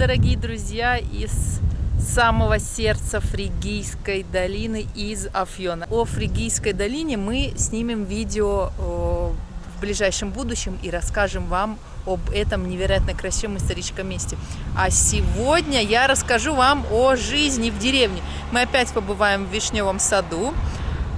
дорогие друзья, из самого сердца Фригийской долины из Афьона. О Фригийской долине мы снимем видео в ближайшем будущем и расскажем вам об этом невероятно красивом историческом месте. А сегодня я расскажу вам о жизни в деревне. Мы опять побываем в Вишневом саду.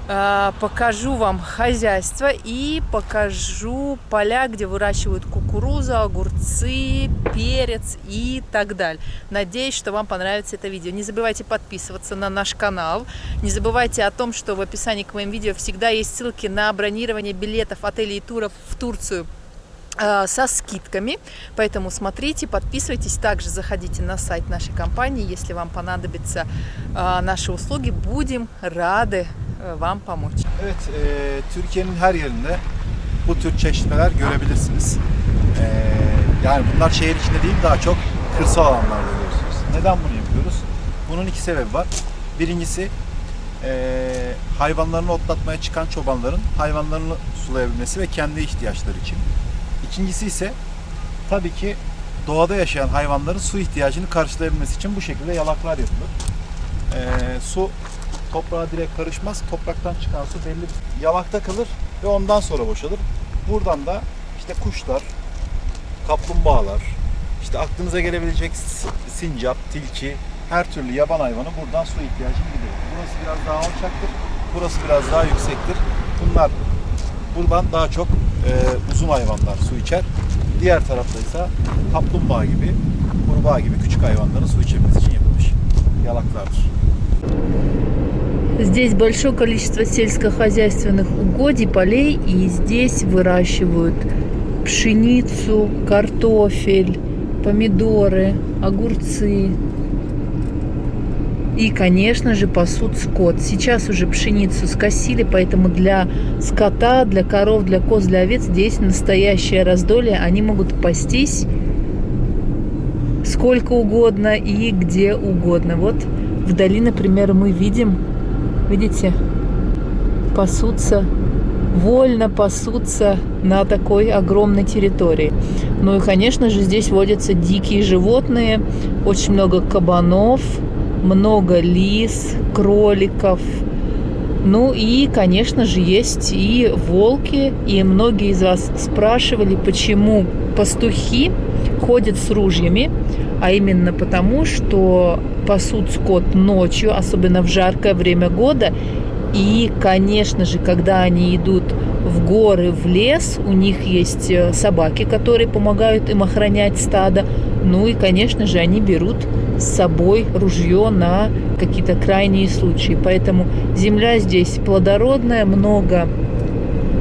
А, покажу вам хозяйство и покажу поля, где выращивают кукурузу, огурцы, перец и так далее. Надеюсь, что вам понравится это видео. Не забывайте подписываться на наш канал. Не забывайте о том, что в описании к моим видео всегда есть ссылки на бронирование билетов, отелей и туров в Турцию со скидками, поэтому смотрите, подписывайтесь, также заходите на сайт нашей компании, если вам понадобятся а, наши услуги, будем рады E, вам помочь. Evet, e, Türkiye'nin her yerinde bu tür çeşmeler görebilirsiniz. E, yani bunlar şehir içinde değil, daha çok kırsal alanlarda görüyorsunuz. Neden bunu yapıyoruz? Bunun iki sebebi var. Birincisi e, hayvanlarını otlatmaya çıkan çobanların hayvanlarını sulayabilmesi ve kendi ihtiyaçları için. İkincisi ise tabii ki doğada yaşayan hayvanların su ihtiyacını karşılayabilmesi için bu şekilde yalaklar yapılır. E, su toprağa direkt karışmaz. Topraktan çıkan su belli bir yalakta kalır ve ondan sonra boşalır. Buradan da işte kuşlar, kaplumbağalar, işte aklınıza gelebilecek sincap, tilki, her türlü yaban hayvanı buradan su ihtiyacını gidiyor. Burası biraz daha alçaktır, burası biraz daha yüksektir. Bunlar buradan daha çok e, uzun hayvanlar su içer. Diğer tarafta ise kaplumbağa gibi, kurbağa gibi küçük hayvanların su içebilmesi için yapılmış yalaklardır. Здесь большое количество сельскохозяйственных угодий, полей, и здесь выращивают пшеницу, картофель, помидоры, огурцы. И, конечно же, пасут скот. Сейчас уже пшеницу скосили, поэтому для скота, для коров, для коз, для овец здесь настоящее раздолье. Они могут пастись сколько угодно и где угодно. Вот вдали, например, мы видим Видите, пасутся, вольно пасутся на такой огромной территории. Ну и, конечно же, здесь водятся дикие животные, очень много кабанов, много лис, кроликов. Ну и, конечно же, есть и волки. И многие из вас спрашивали, почему пастухи ходят с ружьями, а именно потому, что пасут скот ночью, особенно в жаркое время года. И, конечно же, когда они идут в горы, в лес, у них есть э, собаки, которые помогают им охранять стадо. Ну и, конечно же, они берут с собой ружье на какие-то крайние случаи. Поэтому земля здесь плодородная, много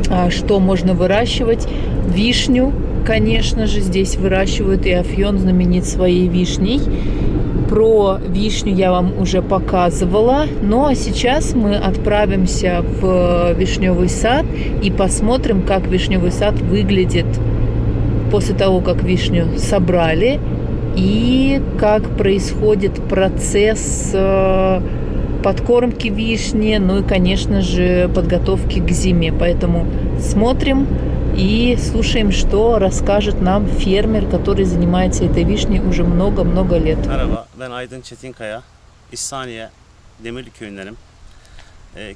а, что можно выращивать. Вишню, конечно же, здесь выращивают, и Афьон знаменит своей вишней. Про вишню я вам уже показывала. Ну а сейчас мы отправимся в вишневый сад и посмотрим, как вишневый сад выглядит после того, как вишню собрали. И как происходит процесс э, подкормки вишни, ну и, конечно же, подготовки к зиме. Поэтому смотрим и слушаем, что расскажет нам фермер, который занимается этой вишней уже много-много лет. Merhaba, ben Aydın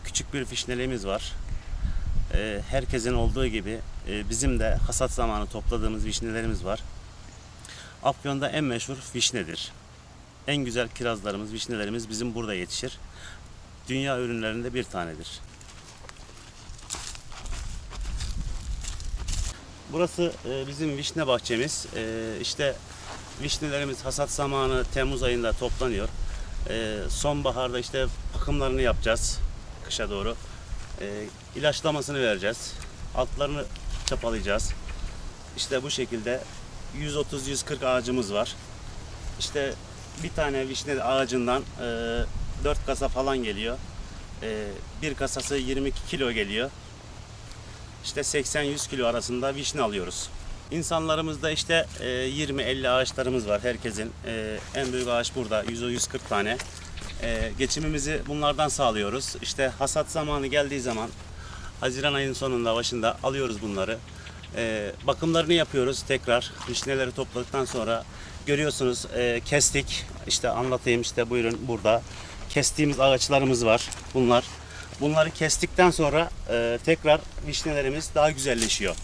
küçük bir fişneliğimiz var. Ee, herkesin olduğu gibi e, bizim de hasat zamanı topladığımız vişnelerimiz var. Afyon'da en meşhur vişnedir. En güzel kirazlarımız, vişnelerimiz bizim burada yetişir. Dünya ürünlerinde bir tanedir. Burası e, bizim vişne bahçemiz. E, işte vişnelerimiz hasat zamanı Temmuz ayında toplanıyor. Sonbaharda işte bakımlarını yapacağız kışa doğru. E, ilaçlamasını vereceğiz. Altlarını çapalayacağız. İşte bu şekilde 130-140 ağacımız var. İşte bir tane vişne ağacından e, 4 kasa falan geliyor. E, bir kasası 22 kilo geliyor işte 80-100 kilo arasında vişne alıyoruz. İnsanlarımızda işte 20-50 e, ağaçlarımız var herkesin. E, en büyük ağaç burada 100-140 tane. E, geçimimizi bunlardan sağlıyoruz. İşte hasat zamanı geldiği zaman Haziran ayının sonunda başında alıyoruz bunları. Bakımlarını yapıyoruz tekrar. Vişneleri topladıktan sonra Görüyorsunuz e, kestik. İşte anlatayım işte buyurun burada. Kestiğimiz ağaçlarımız var. Bunlar. Bunları kestikten sonra e, tekrar vişnelerimiz daha güzelleşiyor.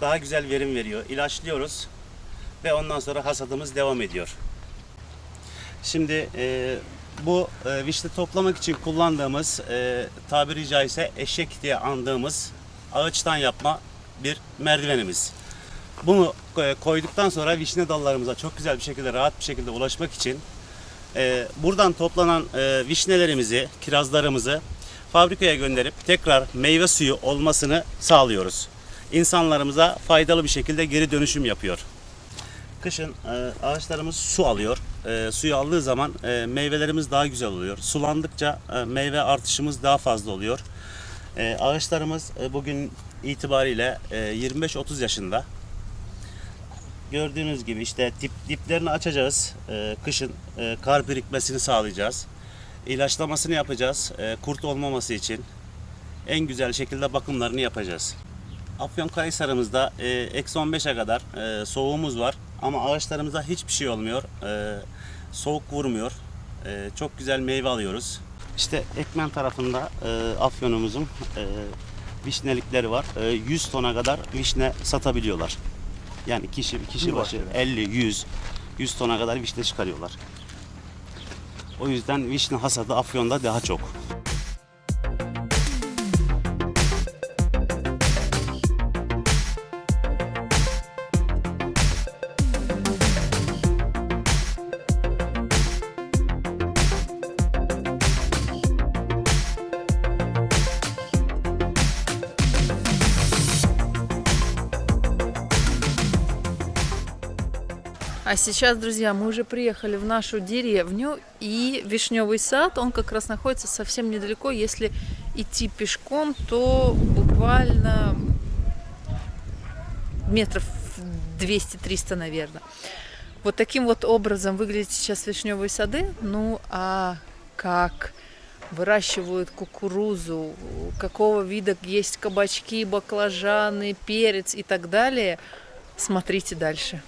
Daha güzel verim veriyor. İlaçlıyoruz ve ondan sonra hasadımız devam ediyor. Şimdi e, bu e, vişne toplamak için kullandığımız e, tabiri caizse eşek diye andığımız ağaçtan yapma bir merdivenimiz. Bunu e, koyduktan sonra vişne dallarımıza çok güzel bir şekilde rahat bir şekilde ulaşmak için e, buradan toplanan e, vişnelerimizi, kirazlarımızı fabrikaya gönderip tekrar meyve suyu olmasını sağlıyoruz. İnsanlarımıza faydalı bir şekilde geri dönüşüm yapıyor. Kışın e, ağaçlarımız su alıyor. E, suyu aldığı zaman e, meyvelerimiz daha güzel oluyor. Sulandıkça e, meyve artışımız daha fazla oluyor. E, ağaçlarımız e, bugün itibariyle e, 25-30 yaşında. Gördüğünüz gibi işte dip, diplerini açacağız. E, kışın e, kar birikmesini sağlayacağız. İlaçlamasını yapacağız. E, kurt olmaması için. En güzel şekilde bakımlarını yapacağız. Afyonkarahisar'ımızda e, eksi 15'e kadar e, soğuğumuz var. Ama ağaçlarımıza hiçbir şey olmuyor. E, soğuk vurmuyor. E, çok güzel meyve alıyoruz. İşte Ekmen tarafında e, Afyon'umuzun e, vişnelikleri var. E, 100 tona kadar vişne satabiliyorlar. Yani kişi kişi başı 50, 100, 100 tona kadar vişne çıkarıyorlar. O yüzden vişne hasadı Afyon'da daha çok. Сейчас, друзья, мы уже приехали в нашу деревню, и вишневый сад, он как раз находится совсем недалеко. Если идти пешком, то буквально метров 200-300, наверное. Вот таким вот образом выглядят сейчас вишневые сады. Ну, а как выращивают кукурузу, какого вида есть кабачки, баклажаны, перец и так далее, смотрите дальше.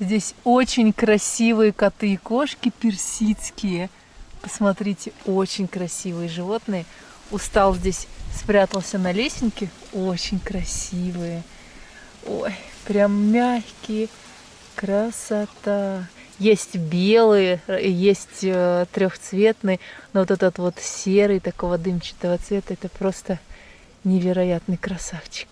Здесь очень красивые коты и кошки персидские. Посмотрите, очень красивые животные. Устал здесь спрятался на лесенке. Очень красивые. Ой, прям мягкие. Красота. Есть белые, есть э, трехцветные, но вот этот вот серый такого дымчатого цвета, это просто невероятный красавчик.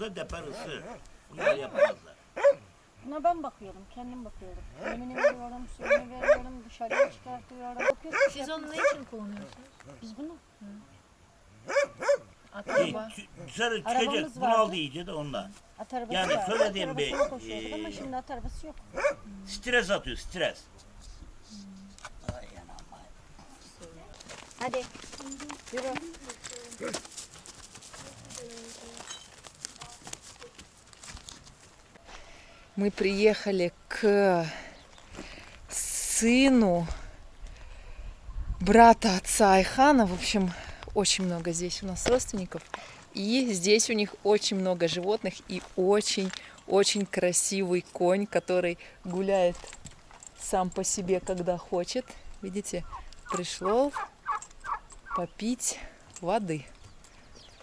Olsa deper ısı. Bunlar yapamazlar. Buna ben bakıyorum, kendim bakıyorum. Yemini veriyorum, suyunu veriyorum, dışarıya çıkartıyorum. Bakıyorsun, Siz onu ne için kullanıyorsunuz? Biz bunu At E, araba. tü- Dışarı Arabamız çıkacak. vardı. Bunaldı iyice de ondan. at arabası Yani var. söylediğim at bir, arabasına koşuyorduk ama e, şimdi at arabası yok. Stres atıyor stres. Hadi yürü. Мы приехали к сыну брата отца Айхана. В общем, очень много здесь у нас родственников. И здесь у них очень много животных и очень-очень красивый конь, который гуляет сам по себе, когда хочет. Видите, пришел попить воды.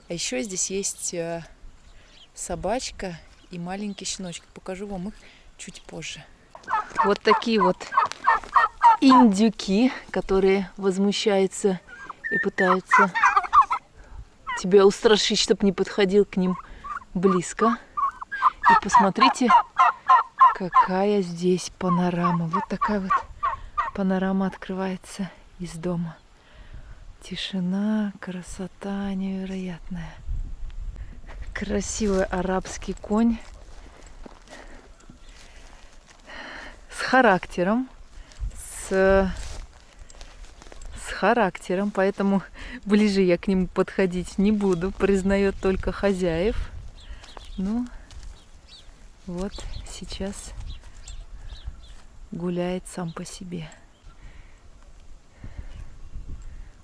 А еще здесь есть э, собачка и маленький щеночек. Покажу вам их чуть позже. Вот такие вот индюки, которые возмущаются и пытаются тебя устрашить, чтобы не подходил к ним близко. И посмотрите, какая здесь панорама. Вот такая вот панорама открывается из дома. Тишина, красота невероятная. Красивый арабский конь с характером, с, с характером, поэтому ближе я к нему подходить не буду, признает только хозяев. Ну, вот сейчас гуляет сам по себе.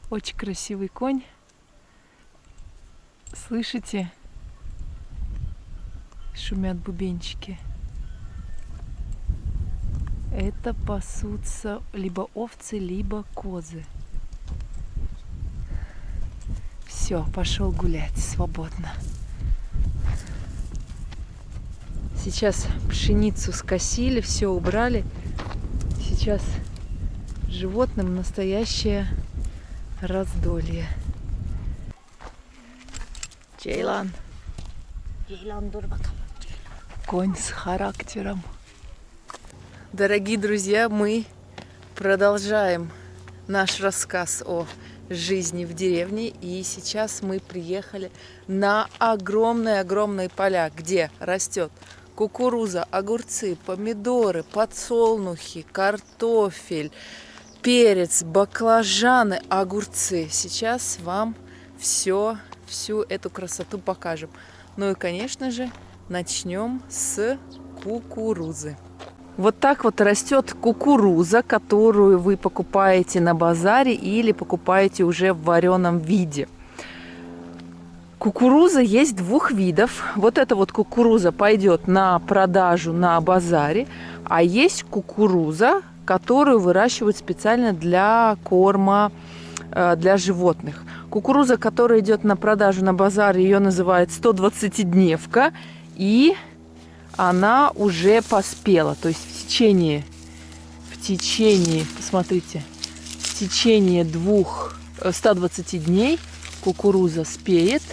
Очень красивый конь. Слышите? Шумят бубенчики. Это пасутся либо овцы, либо козы. Все, пошел гулять свободно. Сейчас пшеницу скосили, все убрали. Сейчас животным настоящее раздолье. Джейлан, Ceylan dur. Конь с характером. Дорогие друзья, мы продолжаем наш рассказ о жизни в деревне. И сейчас мы приехали на огромные-огромные поля, где растет кукуруза, огурцы, помидоры, подсолнухи, картофель, перец, баклажаны, огурцы. Сейчас вам все, всю эту красоту покажем. Ну и, конечно же, начнем с кукурузы. Вот так вот растет кукуруза, которую вы покупаете на базаре или покупаете уже в вареном виде. Кукуруза есть двух видов. Вот эта вот кукуруза пойдет на продажу на базаре, а есть кукуруза, которую выращивают специально для корма э, для животных. Кукуруза, которая идет на продажу на базаре, ее называют 120-дневка, и она уже поспела. То есть в течение, в течение, посмотрите, в течение двух, э, 120 дней кукуруза спеет.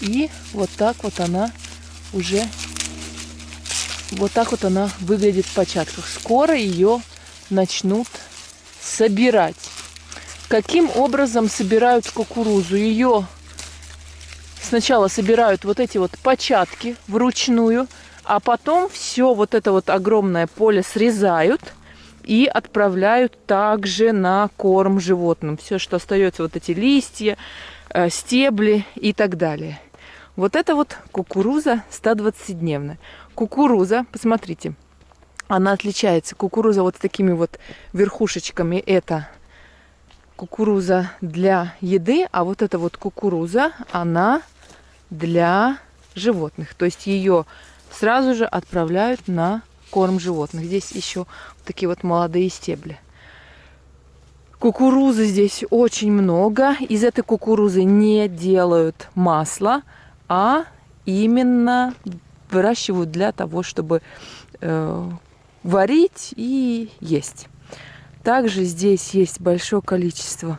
И вот так вот она уже, вот так вот она выглядит в початках. Скоро ее начнут собирать. Каким образом собирают кукурузу? Ее сначала собирают вот эти вот початки вручную, а потом все вот это вот огромное поле срезают и отправляют также на корм животным. Все, что остается, вот эти листья, э, стебли и так далее. Вот это вот кукуруза 120-дневная. Кукуруза, посмотрите, она отличается. Кукуруза вот с такими вот верхушечками. Это кукуруза для еды, а вот эта вот кукуруза, она для животных. То есть ее сразу же отправляют на корм животных. Здесь еще такие вот молодые стебли. Кукурузы здесь очень много. Из этой кукурузы не делают масло, а именно выращивают для того, чтобы э, варить и есть. Также здесь есть большое количество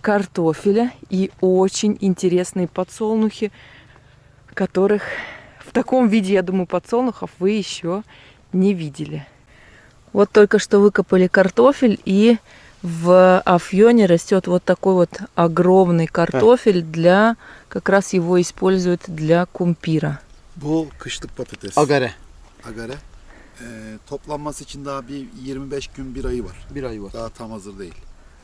картофеля и очень интересные подсолнухи, которых в таком виде, я думаю, подсолнухов вы еще не видели. Вот только что выкопали картофель, и в Афьоне растет вот такой вот огромный картофель для, как раз его используют для кумпира. Bu kışlık patates. Agare. Agare. Ee, toplanması için daha bir 25 gün bir ayı var. Bir ay var. Daha tam hazır değil.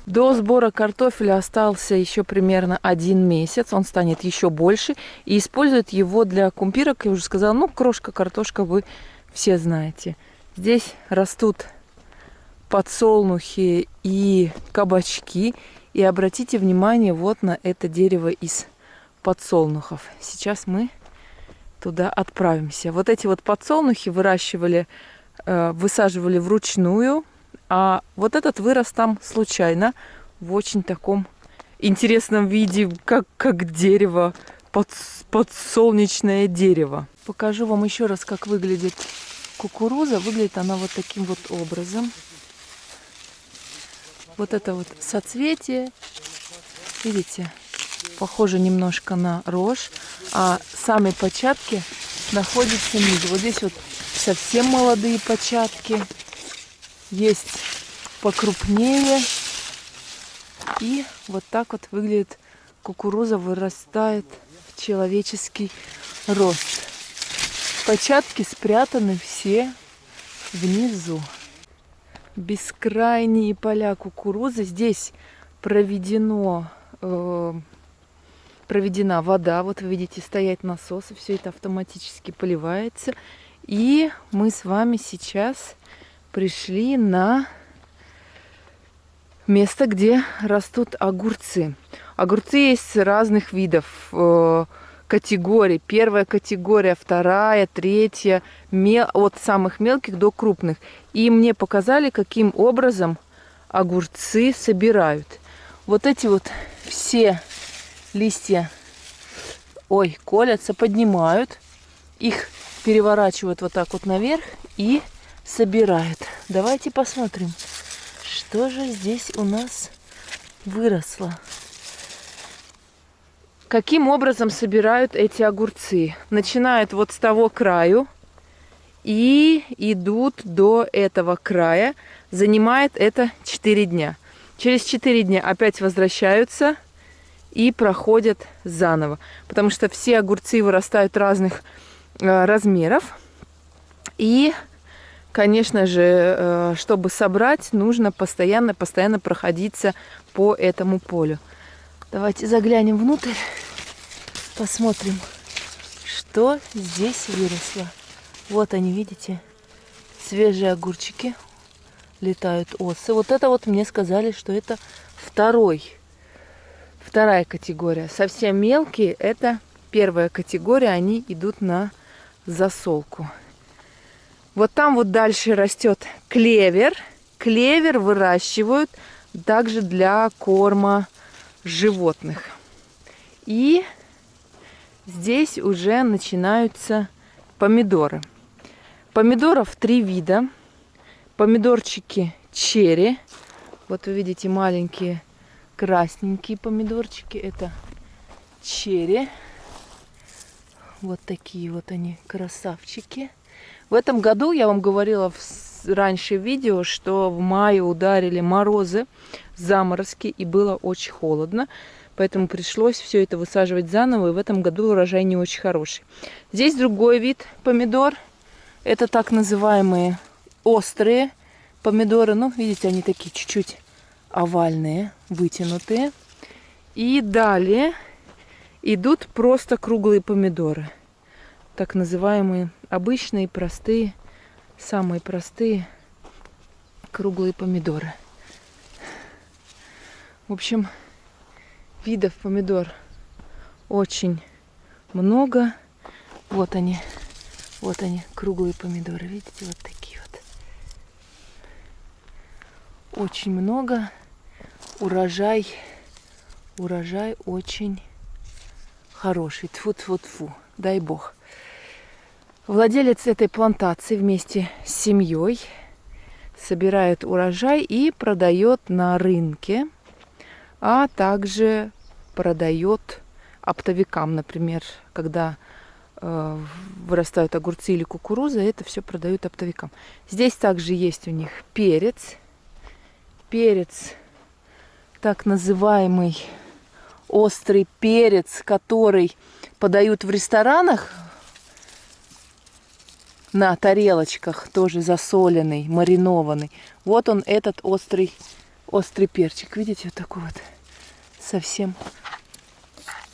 До сбора картофеля остался еще примерно один месяц, он станет еще больше, и используют его для кумпирок, я уже сказала, ну, крошка, картошка вы все знаете. Здесь растут подсолнухи и кабачки, и обратите внимание вот на это дерево из подсолнухов. Сейчас мы туда отправимся. Вот эти вот подсолнухи выращивали, э, высаживали вручную, а вот этот вырос там случайно в очень таком интересном виде, как, как дерево, под, подсолнечное дерево. Покажу вам еще раз, как выглядит кукуруза. Выглядит она вот таким вот образом. Вот это вот соцветие, видите, похоже немножко на рожь, а сами початки находятся ниже. Вот здесь вот совсем молодые початки, есть покрупнее. И вот так вот выглядит кукуруза, вырастает в человеческий рост. Початки спрятаны все внизу. Бескрайние поля кукурузы. Здесь проведено, э, проведена вода. Вот вы видите, стоят насосы. Все это автоматически поливается. И мы с вами сейчас пришли на место, где растут огурцы. Огурцы есть разных видов, э, категорий. Первая категория, вторая, третья, мел... от самых мелких до крупных. И мне показали, каким образом огурцы собирают. Вот эти вот все листья, ой, колятся, поднимают, их переворачивают вот так вот наверх и собирают. Давайте посмотрим, что же здесь у нас выросло. Каким образом собирают эти огурцы? Начинают вот с того краю и идут до этого края. Занимает это 4 дня. Через 4 дня опять возвращаются и проходят заново. Потому что все огурцы вырастают разных э, размеров. И, конечно же, э, чтобы собрать, нужно постоянно-постоянно проходиться по этому полю. Давайте заглянем внутрь, посмотрим, что здесь выросло. Вот они, видите, свежие огурчики, летают осы. Вот это вот мне сказали, что это второй, вторая категория. Совсем мелкие, это первая категория, они идут на засолку. Вот там вот дальше растет клевер. Клевер выращивают также для корма животных. И здесь уже начинаются помидоры. Помидоров три вида. Помидорчики черри. Вот вы видите маленькие красненькие помидорчики. Это черри. Вот такие вот они красавчики. В этом году, я вам говорила в раньше видео, что в мае ударили морозы заморозки и было очень холодно. Поэтому пришлось все это высаживать заново. И в этом году урожай не очень хороший. Здесь другой вид помидор. Это так называемые острые помидоры. Ну, видите, они такие чуть-чуть овальные, вытянутые. И далее идут просто круглые помидоры. Так называемые обычные, простые, самые простые круглые помидоры. В общем, видов помидор очень много. Вот они, вот они, круглые помидоры. Видите, вот такие вот. Очень много. Урожай, урожай очень хороший. Тфу-тфу-тфу. Дай бог. Владелец этой плантации вместе с семьей собирает урожай и продает на рынке а также продает оптовикам, например, когда э, вырастают огурцы или кукуруза, это все продают оптовикам. Здесь также есть у них перец, перец, так называемый острый перец, который подают в ресторанах на тарелочках, тоже засоленный, маринованный. Вот он, этот острый острый перчик. Видите, вот такой вот совсем.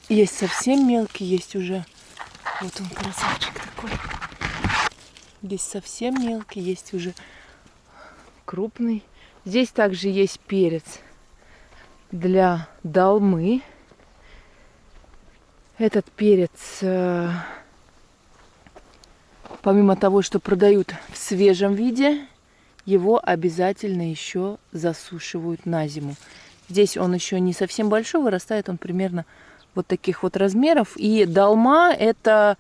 Есть совсем мелкий, есть уже. Вот он красавчик такой. Есть совсем мелкий, есть уже крупный. Здесь также есть перец для долмы. Этот перец, э, помимо того, что продают в свежем виде, его обязательно еще засушивают на зиму. Здесь он еще не совсем большой, вырастает он примерно вот таких вот размеров. И долма это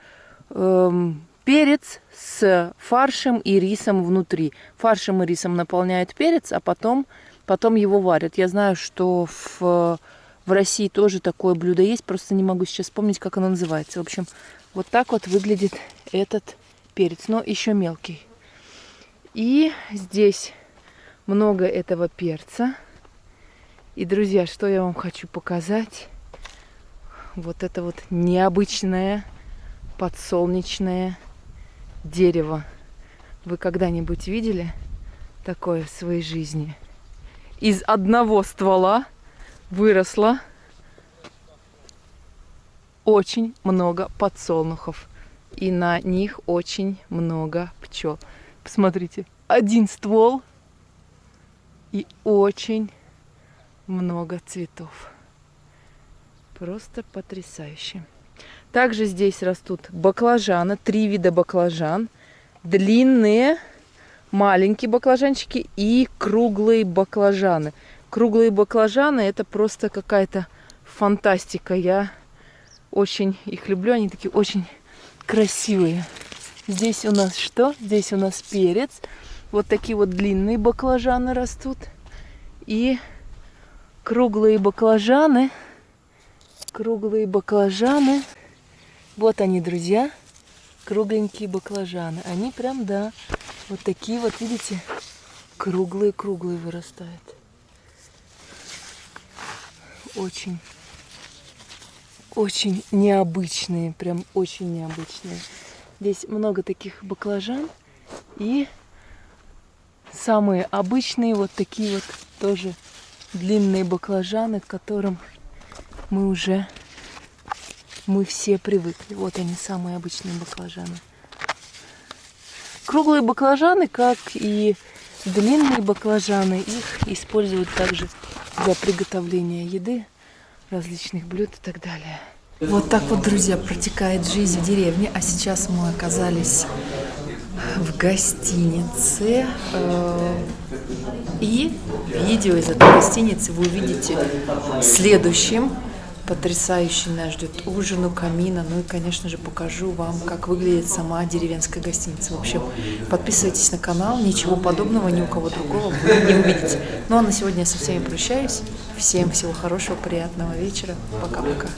э, перец с фаршем и рисом внутри. Фаршем и рисом наполняют перец, а потом, потом его варят. Я знаю, что в, в России тоже такое блюдо есть, просто не могу сейчас вспомнить, как оно называется. В общем, вот так вот выглядит этот перец, но еще мелкий. И здесь много этого перца. И, друзья, что я вам хочу показать. Вот это вот необычное подсолнечное дерево. Вы когда-нибудь видели такое в своей жизни? Из одного ствола выросло очень много подсолнухов. И на них очень много пчел. Посмотрите, один ствол и очень много цветов. Просто потрясающе. Также здесь растут баклажаны, три вида баклажан. Длинные, маленькие баклажанчики и круглые баклажаны. Круглые баклажаны это просто какая-то фантастика. Я очень их люблю, они такие очень красивые. Здесь у нас что? Здесь у нас перец. Вот такие вот длинные баклажаны растут. И круглые баклажаны. Круглые баклажаны. Вот они, друзья. Кругленькие баклажаны. Они прям, да, вот такие вот, видите, круглые-круглые вырастают. Очень, очень необычные, прям очень необычные. Здесь много таких баклажан и самые обычные вот такие вот тоже длинные баклажаны, к которым мы уже, мы все привыкли. Вот они, самые обычные баклажаны. Круглые баклажаны, как и длинные баклажаны, их используют также для приготовления еды, различных блюд и так далее. Вот так вот, друзья, протекает жизнь в деревне. А сейчас мы оказались в гостинице. Э, И видео из этой гостиницы вы увидите следующим. Потрясающий нас ждет ужин у камина. Ну и, конечно же, покажу вам, как выглядит сама деревенская гостиница. В общем, подписывайтесь на канал. Ничего подобного ни у кого другого вы не увидите. Ну а на сегодня я со всеми прощаюсь. Всем всего хорошего, приятного вечера. Пока-пока.